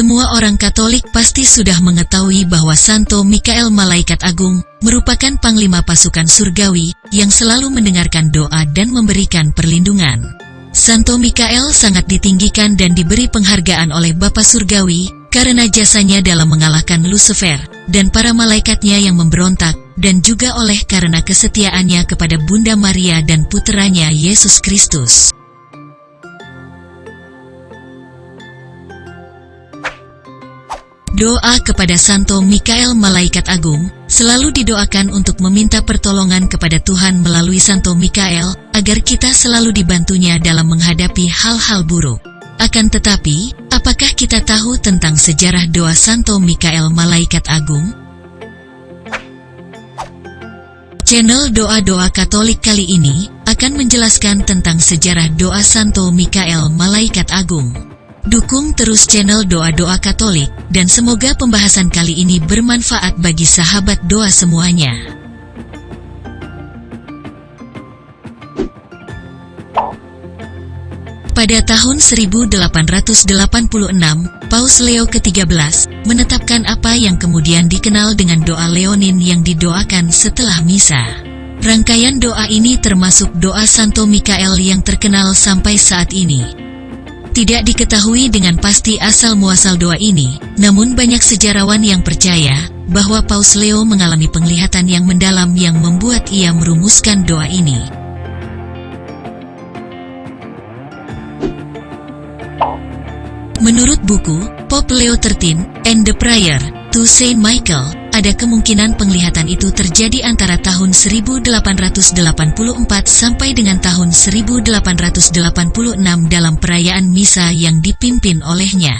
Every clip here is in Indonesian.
Semua orang Katolik pasti sudah mengetahui bahwa Santo Mikael Malaikat Agung merupakan panglima pasukan surgawi yang selalu mendengarkan doa dan memberikan perlindungan. Santo Mikael sangat ditinggikan dan diberi penghargaan oleh Bapa Surgawi karena jasanya dalam mengalahkan Lucifer dan para malaikatnya yang memberontak dan juga oleh karena kesetiaannya kepada Bunda Maria dan puteranya Yesus Kristus. Doa kepada Santo Mikael Malaikat Agung selalu didoakan untuk meminta pertolongan kepada Tuhan melalui Santo Mikael agar kita selalu dibantunya dalam menghadapi hal-hal buruk. Akan tetapi, apakah kita tahu tentang sejarah doa Santo Mikael Malaikat Agung? Channel Doa-Doa Katolik kali ini akan menjelaskan tentang sejarah doa Santo Mikael Malaikat Agung. Dukung terus channel Doa-Doa Katolik, dan semoga pembahasan kali ini bermanfaat bagi sahabat doa semuanya. Pada tahun 1886, Paus Leo ke-13 menetapkan apa yang kemudian dikenal dengan doa Leonin yang didoakan setelah misa. Rangkaian doa ini termasuk doa Santo Mikael yang terkenal sampai saat ini. Tidak diketahui dengan pasti asal-muasal doa ini, namun banyak sejarawan yang percaya bahwa Paus Leo mengalami penglihatan yang mendalam yang membuat ia merumuskan doa ini. Menurut buku Pope Leo XIII and the Prayer to Saint Michael, ada kemungkinan penglihatan itu terjadi antara tahun 1884 sampai dengan tahun 1886 dalam perayaan misa yang dipimpin olehnya.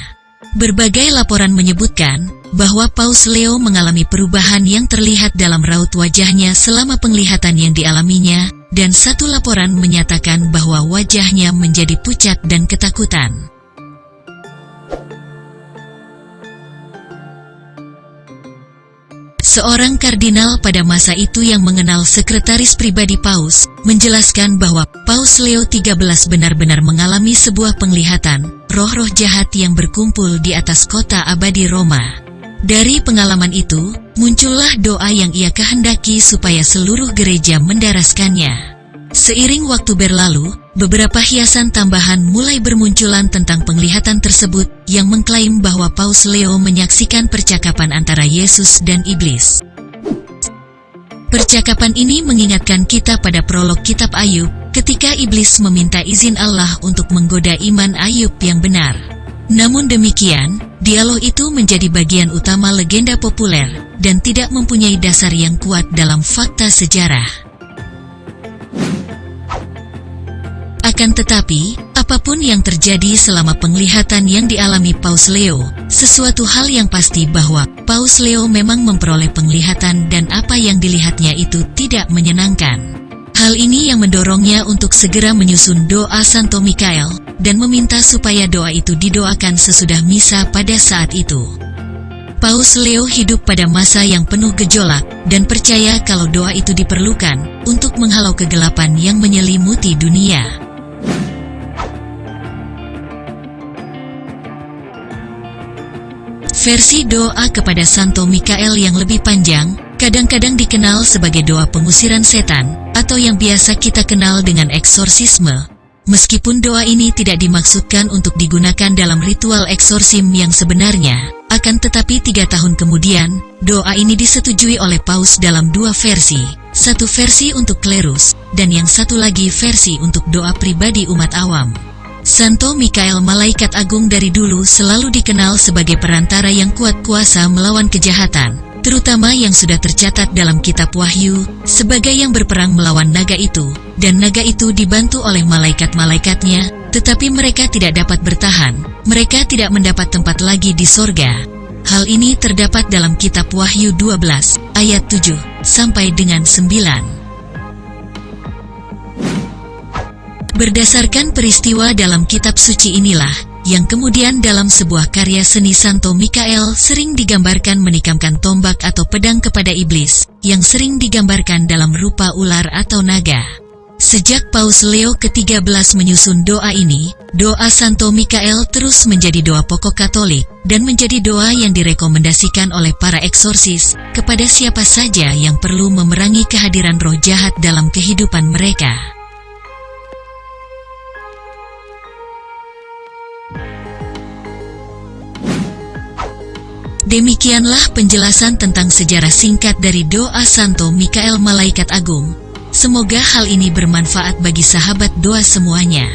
Berbagai laporan menyebutkan bahwa Paus Leo mengalami perubahan yang terlihat dalam raut wajahnya selama penglihatan yang dialaminya, dan satu laporan menyatakan bahwa wajahnya menjadi pucat dan ketakutan. Seorang kardinal pada masa itu yang mengenal sekretaris pribadi Paus, menjelaskan bahwa Paus Leo XIII benar-benar mengalami sebuah penglihatan, roh-roh jahat yang berkumpul di atas kota abadi Roma. Dari pengalaman itu, muncullah doa yang ia kehendaki supaya seluruh gereja mendaraskannya. Seiring waktu berlalu, beberapa hiasan tambahan mulai bermunculan tentang penglihatan tersebut yang mengklaim bahwa Paus Leo menyaksikan percakapan antara Yesus dan iblis. Percakapan ini mengingatkan kita pada prolog kitab Ayub ketika iblis meminta izin Allah untuk menggoda iman Ayub yang benar. Namun demikian, dialog itu menjadi bagian utama legenda populer dan tidak mempunyai dasar yang kuat dalam fakta sejarah. Akan tetapi, apa pun yang terjadi selama penglihatan yang dialami Paus Leo, sesuatu hal yang pasti bahwa Paus Leo memang memperoleh penglihatan dan apa yang dilihatnya itu tidak menyenangkan. Hal ini yang mendorongnya untuk segera menyusun doa Santo Mikael dan meminta supaya doa itu didoakan sesudah misa pada saat itu. Paus Leo hidup pada masa yang penuh gejolak dan percaya kalau doa itu diperlukan untuk menghalau kegelapan yang menyelimuti dunia. Versi doa kepada Santo Mikael yang lebih panjang, kadang-kadang dikenal sebagai doa pengusiran setan, atau yang biasa kita kenal dengan eksorsisme. Meskipun doa ini tidak dimaksudkan untuk digunakan dalam ritual eksorsim yang sebenarnya, akan tetapi tiga tahun kemudian, doa ini disetujui oleh Paus dalam dua versi, satu versi untuk klerus, dan yang satu lagi versi untuk doa pribadi umat awam. Santo Mikael Malaikat Agung dari dulu selalu dikenal sebagai perantara yang kuat kuasa melawan kejahatan, terutama yang sudah tercatat dalam kitab Wahyu, sebagai yang berperang melawan naga itu, dan naga itu dibantu oleh malaikat-malaikatnya, tetapi mereka tidak dapat bertahan, mereka tidak mendapat tempat lagi di sorga. Hal ini terdapat dalam kitab Wahyu 12, ayat 7, sampai dengan 9. Berdasarkan peristiwa dalam kitab suci inilah, yang kemudian dalam sebuah karya seni Santo Mikael sering digambarkan menikamkan tombak atau pedang kepada iblis, yang sering digambarkan dalam rupa ular atau naga. Sejak Paus Leo ke-13 menyusun doa ini, Doa Santo Mikael terus menjadi doa pokok Katolik dan menjadi doa yang direkomendasikan oleh para eksorsis kepada siapa saja yang perlu memerangi kehadiran roh jahat dalam kehidupan mereka. Demikianlah penjelasan tentang sejarah singkat dari doa Santo Mikael Malaikat Agung. Semoga hal ini bermanfaat bagi sahabat doa semuanya.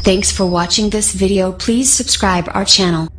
Thanks for watching this video. Please subscribe our channel.